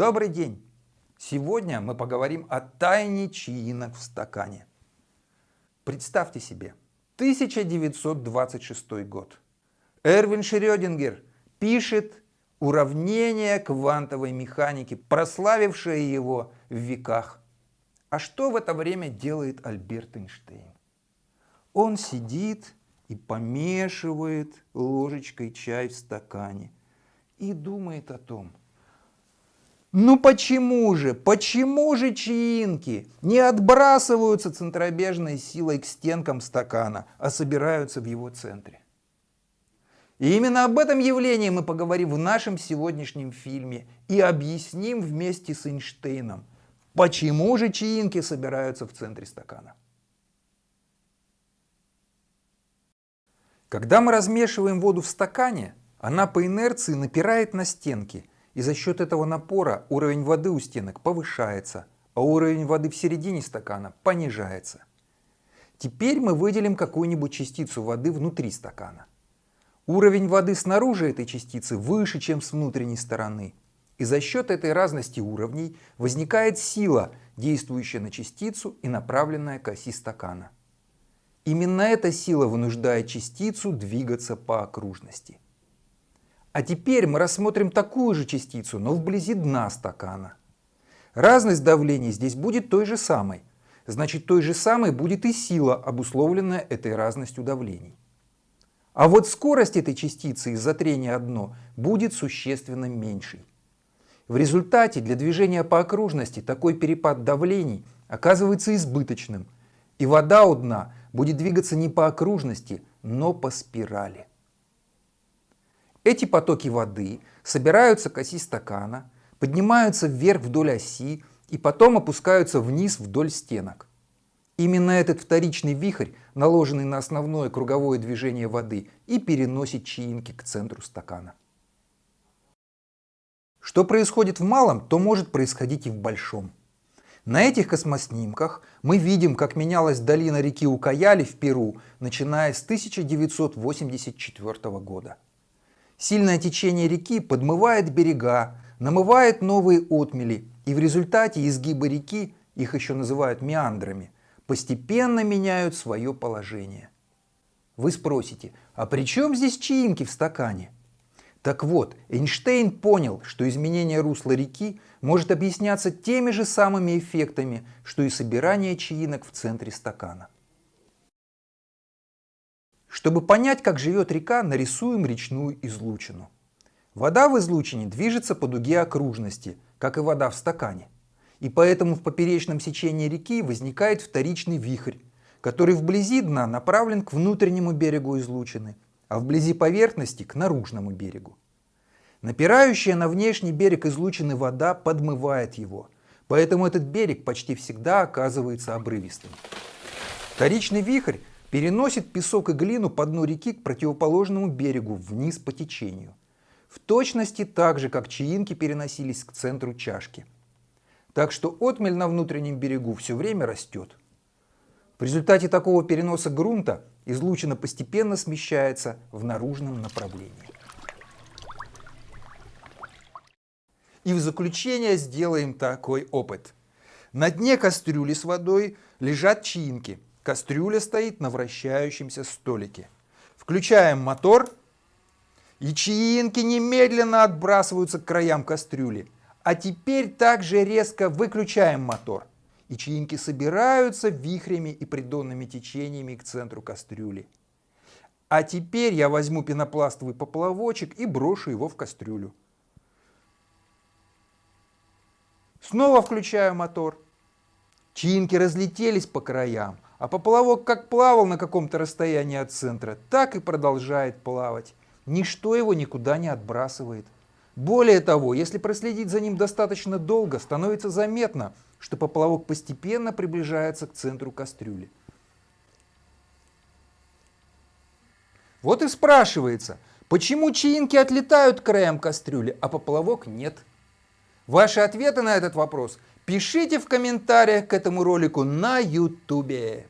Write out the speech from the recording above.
Добрый день! Сегодня мы поговорим о тайне чаинок в стакане. Представьте себе, 1926 год. Эрвин Шрёдингер пишет уравнение квантовой механики, прославившее его в веках. А что в это время делает Альберт Эйнштейн? Он сидит и помешивает ложечкой чай в стакане и думает о том, ну почему же, почему же чаинки не отбрасываются центробежной силой к стенкам стакана, а собираются в его центре? И именно об этом явлении мы поговорим в нашем сегодняшнем фильме и объясним вместе с Эйнштейном, почему же чаинки собираются в центре стакана. Когда мы размешиваем воду в стакане, она по инерции напирает на стенки, и за счет этого напора уровень воды у стенок повышается, а уровень воды в середине стакана понижается. Теперь мы выделим какую-нибудь частицу воды внутри стакана. Уровень воды снаружи этой частицы выше, чем с внутренней стороны. И за счет этой разности уровней возникает сила, действующая на частицу и направленная к оси стакана. Именно эта сила вынуждает частицу двигаться по окружности. А теперь мы рассмотрим такую же частицу, но вблизи дна стакана. Разность давлений здесь будет той же самой. Значит, той же самой будет и сила, обусловленная этой разностью давлений. А вот скорость этой частицы из-за трения о дно будет существенно меньшей. В результате для движения по окружности такой перепад давлений оказывается избыточным, и вода у дна будет двигаться не по окружности, но по спирали. Эти потоки воды собираются к оси стакана, поднимаются вверх вдоль оси и потом опускаются вниз вдоль стенок. Именно этот вторичный вихрь, наложенный на основное круговое движение воды, и переносит чаинки к центру стакана. Что происходит в малом, то может происходить и в большом. На этих космоснимках мы видим, как менялась долина реки Укаяли в Перу, начиная с 1984 года. Сильное течение реки подмывает берега, намывает новые отмели, и в результате изгибы реки, их еще называют меандрами, постепенно меняют свое положение. Вы спросите, а при чем здесь чаинки в стакане? Так вот, Эйнштейн понял, что изменение русла реки может объясняться теми же самыми эффектами, что и собирание чаинок в центре стакана. Чтобы понять, как живет река, нарисуем речную излучину. Вода в излучине движется по дуге окружности, как и вода в стакане и поэтому в поперечном сечении реки возникает вторичный вихрь, который вблизи дна направлен к внутреннему берегу излучины, а вблизи поверхности к наружному берегу. Напирающая на внешний берег излучины вода подмывает его, поэтому этот берег почти всегда оказывается обрывистым. Вторичный вихрь переносит песок и глину по дну реки к противоположному берегу вниз по течению. В точности так же, как чаинки переносились к центру чашки. Так что отмель на внутреннем берегу все время растет. В результате такого переноса грунта излучина постепенно смещается в наружном направлении. И в заключение сделаем такой опыт. На дне кастрюли с водой лежат чаинки. Кастрюля стоит на вращающемся столике. Включаем мотор, и чаинки немедленно отбрасываются к краям кастрюли. А теперь также резко выключаем мотор. И чаинки собираются вихрями и придонными течениями к центру кастрюли. А теперь я возьму пенопластовый поплавочек и брошу его в кастрюлю. Снова включаю мотор. Чаинки разлетелись по краям, а поплавок как плавал на каком-то расстоянии от центра, так и продолжает плавать. Ничто его никуда не отбрасывает. Более того, если проследить за ним достаточно долго, становится заметно, что поплавок постепенно приближается к центру кастрюли. Вот и спрашивается, почему чаинки отлетают к краям кастрюли, а поплавок нет? Ваши ответы на этот вопрос пишите в комментариях к этому ролику на YouTube.